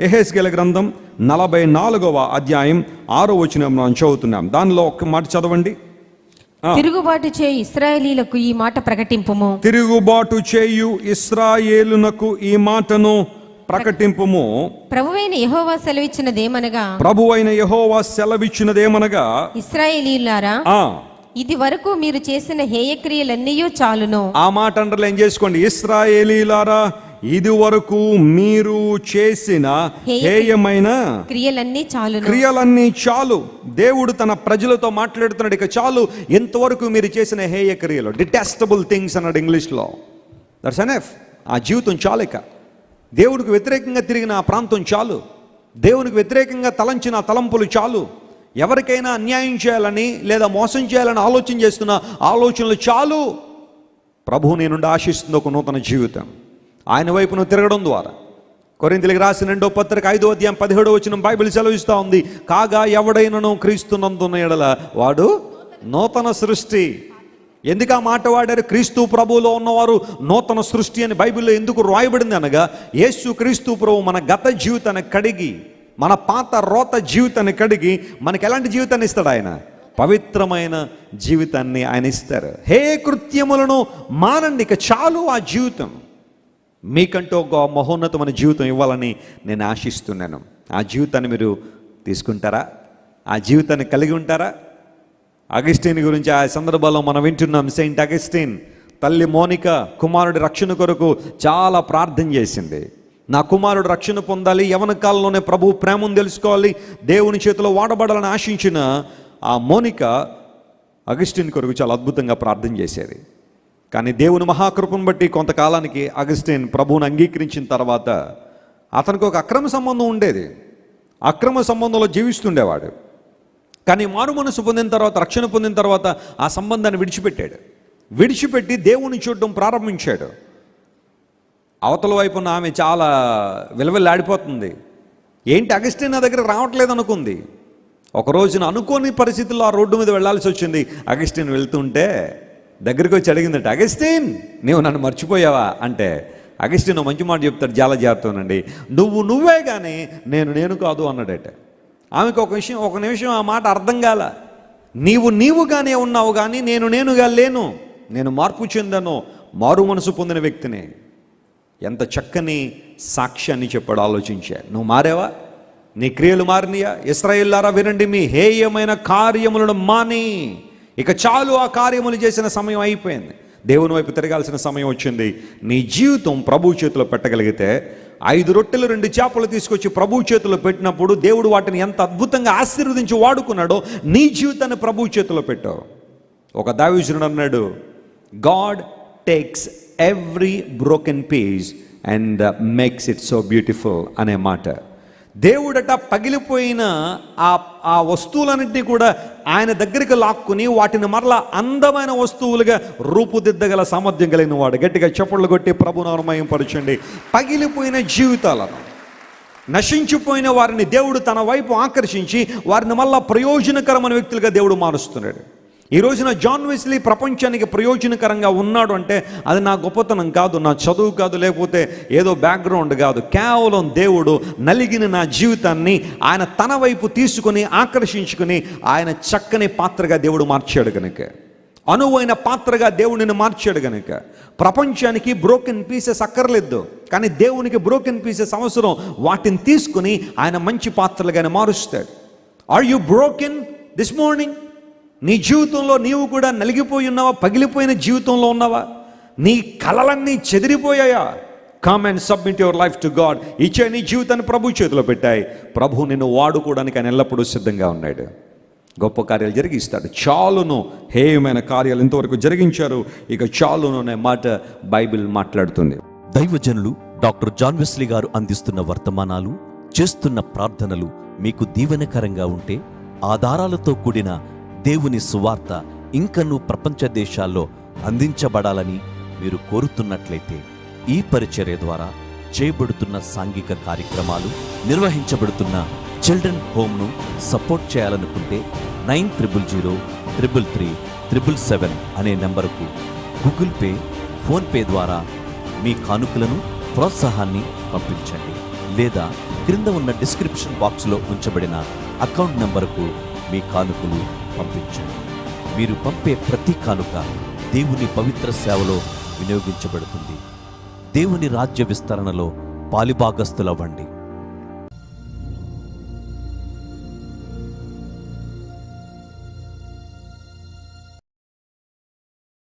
ఎహెస్గెల గ్రంథం నలభై నాలుగవ అధ్యాయం ఆరో వచనం మనం చదువుతున్నాం. దానిలో ఒక్క మాట చదవండి. తిరుగుబాటు చే ఇస్రాయేలీలకు ఈ మాట ప్రకటింపుము. తిరుగుబాటు చేయు ఇస్రాయేలునకు ఈ మాటను ప్రకటింపుము. ప్రభువైన యెహోవా సెలవిచ్చినదేమనగా? ప్రభు అయిన యహోవా సెలవిచ్చినదేమనగా? ఇస్రాయేలీలారా ఆ. ఇది వరకు మీరు చేసిన హేయక్రియలన్నీ చాలును. ఆ మాట అండర్లైన్ చేసుకోండి. ఇస్రాయేలీలారా ఇది వరకు మీరు చేసిన హేయ- హేయమైన క్రియలన్నీ చాలును. క్రియలన్నీ చాలు. దేవుడు తన ప్రజలతో మాట్లాడుతున్నాడు. ఇక చాలు. ఎంతవరకు మీరు చేసిన హేయ క్రియలు? డిటాస్టబుల్ థింగ్స్ అన్నాడు ఇంగ్లీష్లో. దట్స్ ఎనఫ్ ఆ జీవితం చాలు ఇక. దేవుడికి వ్యతిరేకంగా తిరిగిన ఆ ప్రాంతం చాలు. దేవునికి వ్యతిరేకంగా తలంచిన తలంపులు చాలు. ఎవరికైనా అన్యాయం చేయాలని లేదా మోసం చేయాలని ఆలోచన చేస్తున్న ఆలోచనలు చాలు. ప్రభువు నీ నుండి ఆశిస్తుంది ఒక నూతన జీవితం. ఆయన వైపును తిరగడం ద్వారా. కొరింతలకు రాసిన రెండో పత్రిక ఐదో అధ్యాయం పదిహేడో వచ్చిన బైబిల్ సెలవిస్తూ ఉంది. కాగా ఎవడైనను క్రీస్తునందున్న ఎడల? వాడు నూతన సృష్టి. ఎందుకు ఆ మాట వాడారు? క్రీస్తు ప్రభువులో ఉన్నవారు నూతన సృష్టి అని బైబిల్లో ఎందుకు రాయబడింది అనగా యేసు క్రీస్తు ప్రభు మన గత జీవితాన్ని కడిగి మన పాత రోత జీవితాన్ని కడిగి మనకి ఎలాంటి జీవితాన్ని ఇస్తాడు ఆయన? పవిత్రమైన జీవితాన్ని ఆయన ఇస్తారు. హే కృత్యములను మానండి ఇక చాలు ఆ జీవితం. మీకంటూ ఒక మహోన్నతమైన జీవితం ఇవ్వాలని నేను ఆశిస్తున్నాను. ఆ జీవితాన్ని మీరు తీసుకుంటారా? ఆ జీవితాన్ని కలిగి ఉంటారా? అగస్టీన్ గురించి ఆ సందర్భంలో మనం వింటున్నాం సెయింట్ అగస్టీన్ తల్లి మోనిక కుమారుడి రక్షణ కొరకు చాలా ప్రార్థన చేసింది. నా కుమారుడు రక్షణ పొందాలి యవన కాలంలోనే ప్రభు ప్రేమను తెలుసుకోవాలి దేవుని చేతిలో వాడబడాలని ఆశించిన ఆ మోనిక అగస్టిన్ కొరకు చాలా అద్భుతంగా ప్రార్థన చేసేది. కానీ దేవుని మహాకృపను బట్టి కొంతకాలానికి అగస్టిన్ ప్రభువుని అంగీకరించిన తర్వాత అతనికి ఒక అక్రమ సంబంధం ఉండేది. అక్రమ సంబంధంలో జీవిస్తుండేవాడు. కానీ మారు మనసు పొందిన తర్వాత రక్షణ పొందిన తర్వాత ఆ సంబంధాన్ని విడిచిపెట్టాడు. విడిచిపెట్టి దేవుని చూడడం ప్రారంభించాడు. అవతల వైపున ఆమె చాలా విలవిల్లాడిపోతుంది. ఏంటి అగస్టిన్ నా దగ్గర రావట్లేదు అనుకుంది. ఒక రోజున అనుకోని పరిస్థితుల్లో ఆ రోడ్డు మీద వెళ్ళాల్సి వచ్చింది. అగస్టిన్ వెళ్తుంటే దగ్గరికి వచ్చి అడిగిందట అగస్టీన్ నీవు నన్ను మర్చిపోయావా? అంటే అగస్టిన్ మంచి మాట చెప్తాడు చాలా జాగ్రత్తనండి నువ్వు నువ్వే కానీ నేను నేను కాదు అన్నాడట. ఆమెకు ఒక విషయం ఒక నిమిషం ఆ మాట అర్థం కాల. నీవు నీవుగానే ఉన్నావు కానీ నేను నేనుగా లేను. నేను మార్పు చెందను. మారు మనసు పొందిన వ్యక్తిని. ఎంత చక్కని సాక్ష్యాన్ని చెప్పాడు ఆలోచించా. నువ్వు మారావా? నీ క్రియలు మారినయా? ఇస్రాయిల్లారా వినండి మీ హేయమైన కార్యములను మాని. ఇక చాలు ఆ కార్యములు చేసిన సమయం అయిపోయింది. దేవుని వైపు తిరగాల్సిన సమయం వచ్చింది. నీ జీవితం ప్రభు చేతిలో పెట్టగలిగితే ఐదు రొట్టెలు రెండు చేపలు తీసుకొచ్చి ప్రభు చేతిలో పెట్టినప్పుడు దేవుడు వాటిని ఎంత అద్భుతంగా ఆశీర్వదించి వాడుకున్నాడో నీ జీవితాన్ని ప్రభు చేతిలో పెట్టావు. ఒక దావీజునుడు అన్నాడు God takes every broken piece and makes it so beautiful అనే మాట. దేవుడట పగిలిపోయిన ఆ ఆ వస్తువులన్నింటినీ కూడా ఆయన దగ్గరికి లాక్కుని వాటిని మరలా అందమైన వస్తువులుగా రూపుదిద్దగల సామర్థ్యం కలిగిన వాడు. గట్టిగా చప్పట్లు కొట్టి ప్రభునామయం పరచండి పగిలిపోయిన జీవితాలను నశించిపోయిన వారిని దేవుడు తన వైపు ఆకర్షించి వారిని మళ్ళా ప్రయోజనకరమైన వ్యక్తులుగా దేవుడు మారుస్తున్నాడు. ఈ రోజున జాన్ వెస్లీ ప్రపంచానికి ప్రయోజనకరంగా ఉన్నాడు అంటే అది నా గొప్పతనం కాదు నా చదువు కాదు లేకపోతే ఏదో బ్యాక్గ్రౌండ్ కాదు. కేవలం దేవుడు నలిగిన నా జీవితాన్ని ఆయన తన వైపు తీసుకుని ఆకర్షించుకుని ఆయన చక్కని పాత్రగా దేవుడు మార్చాడు కనుక అనువైన పాత్రగా దేవుడిని మార్చాడు కనుక ప్రపంచానికి బ్రోకెన్ పీసెస్ అక్కర్లేదు కానీ దేవునికి బ్రోకెన్ పీసెస్ అవసరం. వాటిని తీసుకుని ఆయన మంచి పాత్రలుగానే మారుస్తాడు. Are you broken this morning నీ జీవితంలో నీవు కూడా నలిగిపోయి ఉన్నావా? పగిలిపోయిన జీవితంలో ఉన్నావా? నీ కలలన్నీ చెదిరిపోయాయా? Come and submit your life to God ఇచ్చే నీ జీవితాన్ని ప్రభు చేతిలో పెట్టాయి. ప్రభు నిన్ను వాడుకోవడానికి ఆయన ఎల్లప్పుడూ సిద్ధంగా ఉన్నాడు. గొప్ప కార్యాలు జరిగిస్తాడు. చాలును. హేయమైన కార్యాలు ఇంతవరకు జరిగించారు. ఇక చాలును అనే మాట బైబిల్ మాట్లాడుతుంది. దైవజనులు డాక్టర్ జాన్ వెస్లీ గారు అందిస్తున్న వర్తమానాలు చేస్తున్న ప్రార్థనలు మీకు దీవెనకరంగా ఉంటే ఆధారాలతో కూడిన దేవుని సువార్త ఇంకనూ ప్రపంచ దేశాల్లో అందించబడాలని మీరు కోరుతున్నట్లయితే ఈ పరిచర్య ద్వారా చేయబడుతున్న సాంఘిక కార్యక్రమాలు నిర్వహించబడుతున్న చిల్డ్రన్ హోమ్ను సపోర్ట్ చేయాలనుకుంటే nine triple zero triple three triple seven అనే నెంబరుకు గూగుల్ పే ఫోన్పే ద్వారా మీ కానుకలను ప్రోత్సాహాన్ని పంపించండి లేదా క్రింద ఉన్న డిస్క్రిప్షన్ బాక్స్లో ఉంచబడిన అకౌంట్ నెంబరుకు మీ కానుకలు పంపించండి. మీరు పంపే ప్రతి కానుక దేవుని పవిత్ర సేవలో వినియోగించబడుతుంది. దేవుని రాజ్య విస్తరణలో పాలిభాగస్థులవ్వండి.